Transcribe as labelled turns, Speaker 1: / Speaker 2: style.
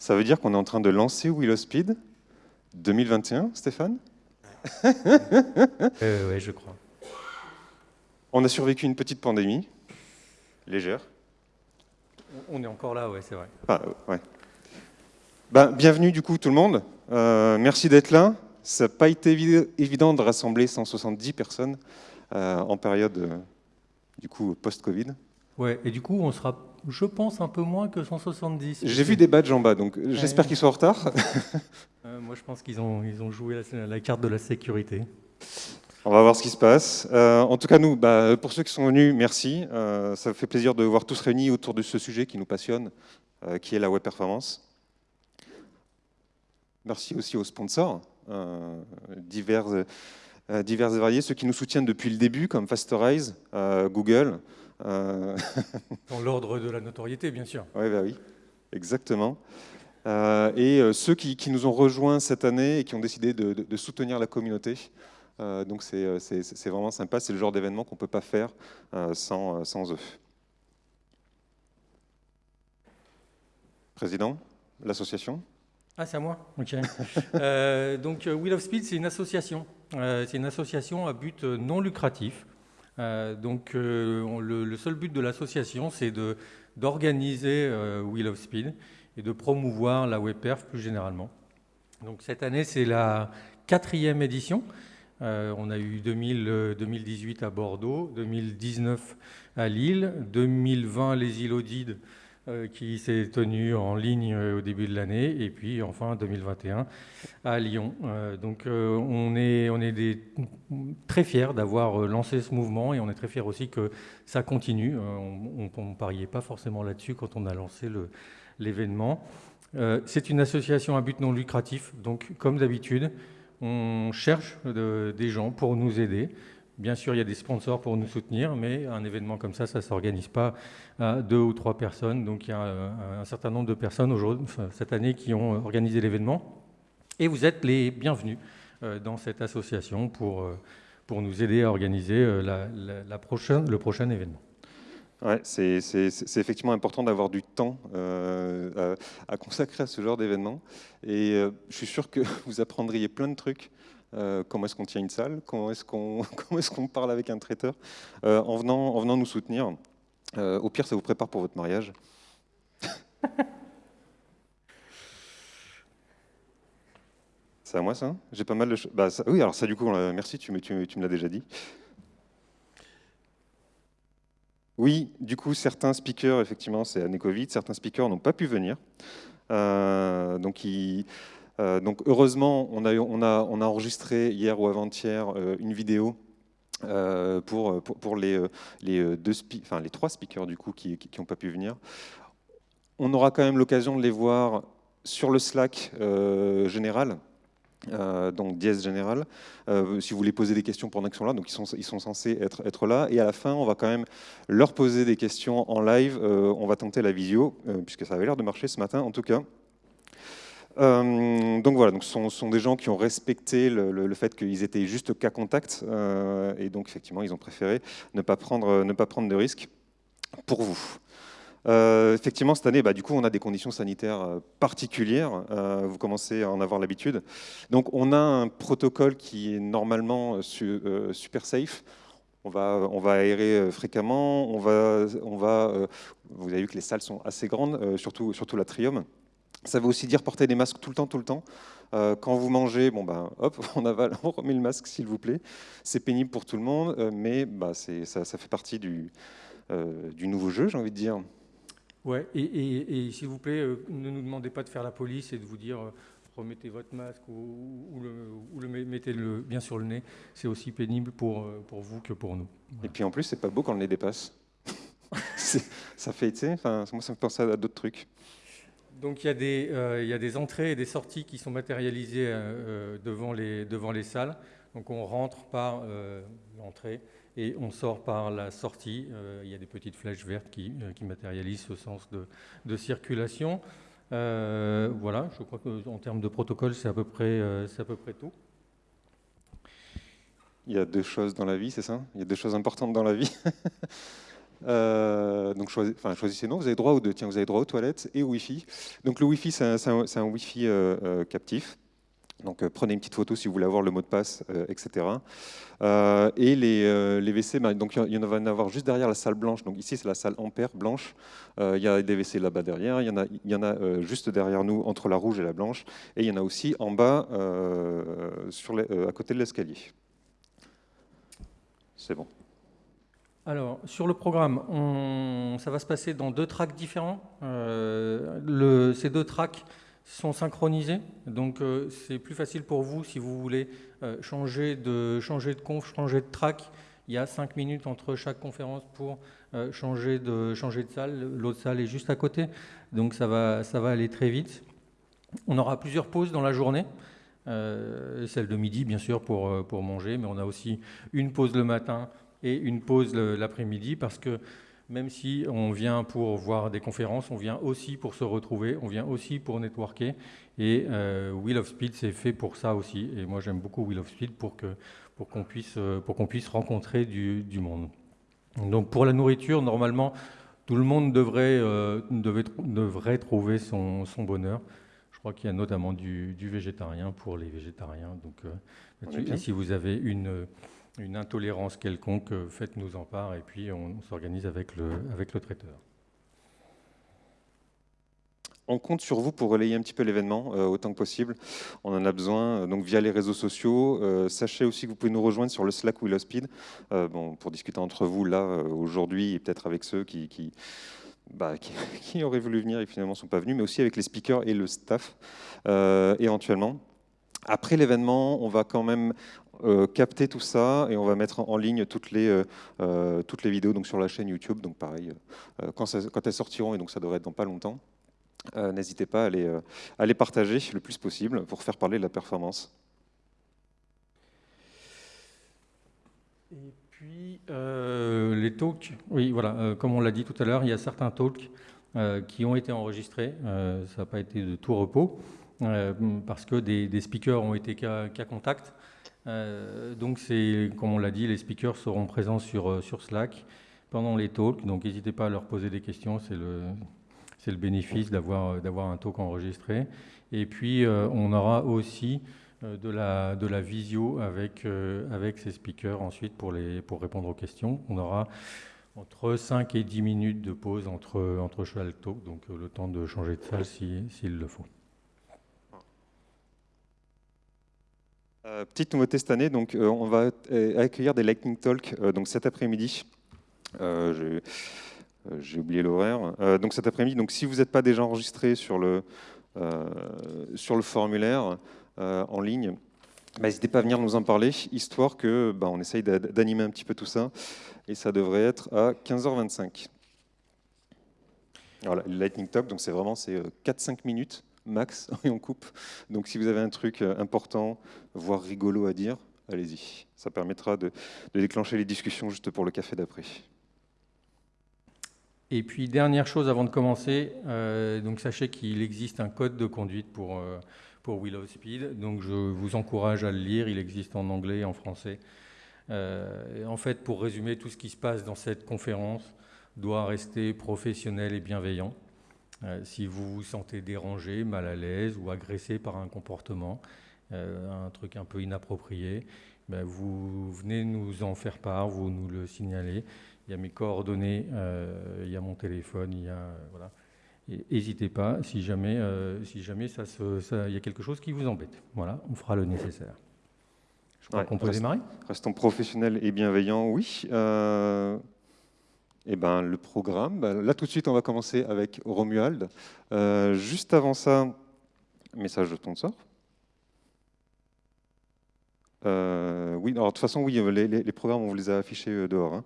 Speaker 1: Ça veut dire qu'on est en train de lancer Willow Speed 2021, Stéphane?
Speaker 2: Euh, Oui, je crois.
Speaker 1: On a survécu une petite pandémie, légère.
Speaker 2: On est encore là, ouais, c'est vrai.
Speaker 1: Ah, ouais. Ben, bienvenue du coup tout le monde. Euh, merci d'être là. Ça n'a pas été évident de rassembler 170 personnes euh, en période euh, du coup post-Covid.
Speaker 2: Ouais, et du coup on sera, je pense, un peu moins que 170.
Speaker 1: J'ai vu des badges en bas, donc j'espère qu'ils sont en retard.
Speaker 2: moi je pense qu'ils ont, ils ont joué la, carte de la sécurité.
Speaker 1: On va voir ce qui se passe. en tout cas, nous, bah, pour ceux qui sont venus, merci. ça fait plaisir de voir tous réunis autour de ce sujet qui nous passionne, qui est la web performance. Merci aussi aux sponsors euh, divers, euh, divers et variés, ceux qui nous soutiennent depuis le début, comme Fasterize, euh, Google.
Speaker 2: Dans l'ordre de la notoriété, bien sûr.
Speaker 1: Oui, bah oui, exactement. et ceux qui, nous ont rejoints cette année et qui ont décidé de, soutenir la communauté. donc c'est vraiment sympa, c'est le genre d'événement qu'on ne peut pas faire sans, sans eux. Président, l'association?
Speaker 2: Ah, c'est à moi? Ok. Euh, donc, euh, Wheel of Speed, c'est une association. Euh, c'est une association à but non lucratif. donc, le, seul but de l'association, c'est d'organiser Wheel of Speed et de promouvoir la WebPerf plus généralement. Donc, cette année, c'est la quatrième édition. on a eu 2018 à Bordeaux, 2019 à Lille, 2020 les îles euh, qui s'est tenu en ligne euh, au début de l'année, et puis enfin 2021 à Lyon. Euh, donc on est, très fiers d'avoir lancé ce mouvement, et on est très fiers aussi que ça continue. on ne pariait pas forcément là-dessus quand on a lancé l'événement. C'est une association à but non lucratif, donc comme d'habitude, on cherche des gens pour nous aider. Bien sûr, il y a des sponsors pour nous soutenir, mais un événement comme ça, ça ne s'organise pas à deux ou trois personnes. Donc il y a un, certain nombre de personnes cette année qui ont organisé l'événement. Et vous êtes les bienvenus euh, dans cette association pour, euh, pour nous aider à organiser euh, le prochain événement.
Speaker 1: Ouais, c'est effectivement important d'avoir du temps à, consacrer à ce genre d'événement. Et je suis sûr que vous apprendriez plein de trucs euh, comment est-ce qu'on tient une salle, comment est-ce qu'on est qu'on parle avec un traiteur, euh, en, venant, en venant nous soutenir. Euh, au pire, ça vous prépare pour votre mariage. C'est à moi ça? J'ai pas mal de choses. Bah, oui, alors ça du coup, merci, tu me, tu, me l'as déjà dit. Oui, du coup, certains speakers, effectivement, c'est année Covid, certains speakers n'ont pas pu venir. donc, ils, donc heureusement, on a, enregistré hier ou avant-hier euh, une vidéo euh, pour, les, trois speakers du coup qui n'ont pas pu venir. On aura quand même l'occasion de les voir sur le Slack général, donc dièse général, si vous voulez poser des questions pendant qu'ils sont là, donc ils sont, ils sont censés être, être là, et à la fin, on va quand même leur poser des questions en live, on va tenter la visio, puisque ça avait l'air de marcher ce matin en tout cas. Euh, donc voilà, donc ce sont, des gens qui ont respecté le, fait qu'ils étaient juste cas contact, euh, et donc effectivement ils ont préféré ne pas prendre, ne pas prendre de risques pour vous. Euh, effectivement, cette année, bah, du coup, on a des conditions sanitaires particulières. vous commencez à en avoir l'habitude. Donc, on a un protocole qui est normalement super safe. On va, on va aérer fréquemment. On va, on va, vous avez vu que les salles sont assez grandes, surtout, surtout l'atrium. Ça veut aussi dire porter des masques tout le temps, tout le temps. Euh, quand vous mangez, bon ben, hop, on avale, on remet le masque s'il vous plaît. C'est pénible pour tout le monde, euh, mais bah, ça, ça, fait partie du, euh, du nouveau jeu, j'ai envie de dire.
Speaker 2: Ouais, et, s'il vous plaît, ne nous demandez pas de faire la police et de vous dire remettez votre masque ou, le, mettez -le bien sur le nez. C'est aussi pénible pour, pour vous que pour nous.
Speaker 1: Et puis en plus, c'est pas beau quand le nez dépasse. ça fait, tu sais, moi ça me fait penser à d'autres trucs.
Speaker 2: Donc il y, a des, euh, il y, a des, entrées et des sorties qui sont matérialisées euh, euh, devant, les, devant les salles. Donc on rentre par l'entrée et on sort par la sortie. il y a des petites flèches vertes qui, matérialisent ce sens de, circulation. voilà, je crois qu'en termes de protocole, c'est à, à peu près tout.
Speaker 1: Il y a deux choses dans la vie, c'est ça? Il y a deux choses importantes dans la vie? Euh, donc choisissez non, vous avez droit aux deux. Tiens, vous avez droit aux toilettes et au Wi-Fi. Donc le Wi-Fi, c'est un, un, Wi-Fi captif. Donc prenez une petite photo si vous voulez avoir le mot de passe, etc. et les, les WC, donc il y en va en avoir juste derrière la salle blanche. Donc ici c'est la salle Ampère blanche. il y a des WC là-bas derrière. Il y en a, y en a juste derrière nous entre la rouge et la blanche. Et il y en a aussi en bas à côté de l'escalier. C'est bon.
Speaker 2: Alors, sur le programme, ça va se passer dans deux tracks différents. Euh, ces deux tracks sont synchronisés, donc euh, c'est plus facile pour vous si vous voulez euh, changer, de, changer de conf, changer de track. Il y a cinq minutes entre chaque conférence pour changer, de, changer de salle. L'autre salle est juste à côté, donc ça va, ça va aller très vite. On aura plusieurs pauses dans la journée. Celle de midi, bien sûr, pour, pour manger, mais on a aussi une pause le matin et une pause l'après-midi, parce que même si on vient pour voir des conférences, on vient aussi pour se retrouver, on vient aussi pour networker. Et euh, Wheel of Speed, c'est fait pour ça aussi. Et moi, j'aime beaucoup Wheel of Speed pour qu'on pour qu'on puisse, pour qu'on puisse rencontrer du, du, monde. Donc pour la nourriture, normalement, tout le monde devrait, devait, devrait trouver son, son bonheur. Je crois qu'il y a notamment du, végétarien pour les végétariens. Donc, euh, et si vous avez une, une intolérance quelconque, euh, faites-nous en part et puis on, s'organise avec le, avec le traiteur.
Speaker 1: On compte sur vous pour relayer un petit peu l'événement euh, autant que possible. On en a besoin donc via les réseaux sociaux. sachez aussi que vous pouvez nous rejoindre sur le Slack Willow Speed bon, pour discuter entre vous là aujourd'hui et peut-être avec ceux qui, qui bah, auraient voulu venir et finalement ne sont pas venus, mais aussi avec les speakers et le staff euh, éventuellement. Après l'événement, on va quand même euh, capter tout ça et on va mettre en, ligne toutes les, euh, les vidéos donc sur la chaîne YouTube. Donc pareil, quand, elles sortiront, et donc ça devrait être dans pas longtemps, n'hésitez pas à les, partager le plus possible pour faire parler de la performance.
Speaker 2: Puis euh, les talks, oui, voilà, euh, comme on l'a dit tout à l'heure, il y a certains talks euh, qui ont été enregistrés. ça n'a pas été de tout repos parce que des, speakers ont été cas, contact. Donc, c'est, comme on l'a dit, les speakers seront présents sur, sur Slack pendant les talks. Donc, n'hésitez pas à leur poser des questions. C'est le, le bénéfice d'avoir, d'avoir un talk enregistré. Et puis, on aura aussi euh, de la, visio avec, euh, ces speakers ensuite pour, répondre aux questions. On aura entre 5 et 10 minutes de pause entre, entre cheval talk, donc euh, le temps de changer de salle s'il le faut.
Speaker 1: Petite nouveauté cette année, donc on va accueillir des Lightning Talk donc cet après-midi. J'ai oublié l'horaire. donc cet après-midi, si vous n'êtes pas déjà enregistré sur le sur le formulaire, euh, en ligne, bah, n'hésitez pas à venir nous en parler, histoire que bah, on essaye d'animer un petit peu tout ça. Et ça devrait être à 15h25. Voilà, Lightning Talk, c'est vraiment 4-5 euh, minutes max et on coupe. Donc si vous avez un truc euh, important, voire rigolo à dire, allez-y. Ça permettra de, déclencher les discussions juste pour le café d'après.
Speaker 2: Et puis dernière chose avant de commencer, donc sachez qu'il existe un code de conduite pour pour Willow Speed. Donc je vous encourage à le lire, il existe en anglais et en français. Euh, en fait, pour résumer, tout ce qui se passe dans cette conférence doit rester professionnel et bienveillant. Euh, si vous vous sentez dérangé, mal à l'aise ou agressé par un comportement, euh, un truc un peu inapproprié, ben vous venez nous en faire part, vous nous le signalez. Il y a mes coordonnées, il y a mon téléphone, il y a voilà. N'hésitez pas si jamais, euh, si jamais ça il y a quelque chose qui vous embête. Voilà, on fera le nécessaire. Je crois qu'on peut démarrer?
Speaker 1: Restons professionnels et bienveillants, oui. Euh, eh ben, le programme, ben, là tout de suite, on va commencer avec Romuald. Euh, juste avant ça, message de ton sort. oui, alors de toute façon, oui, les, programmes, on vous les a affichés dehors. Hein.